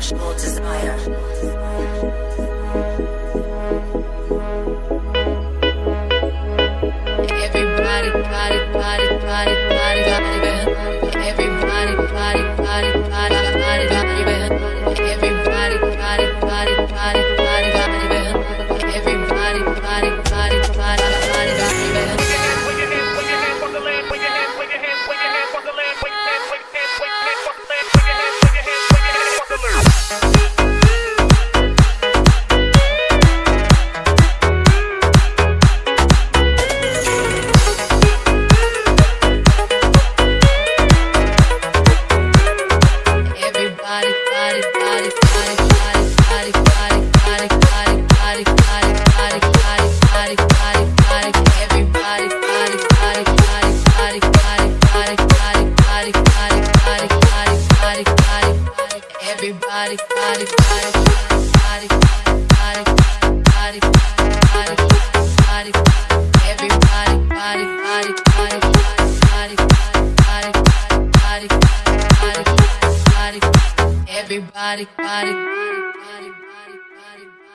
sexual desire. Everybody, body, body, body, body, body. everybody, body.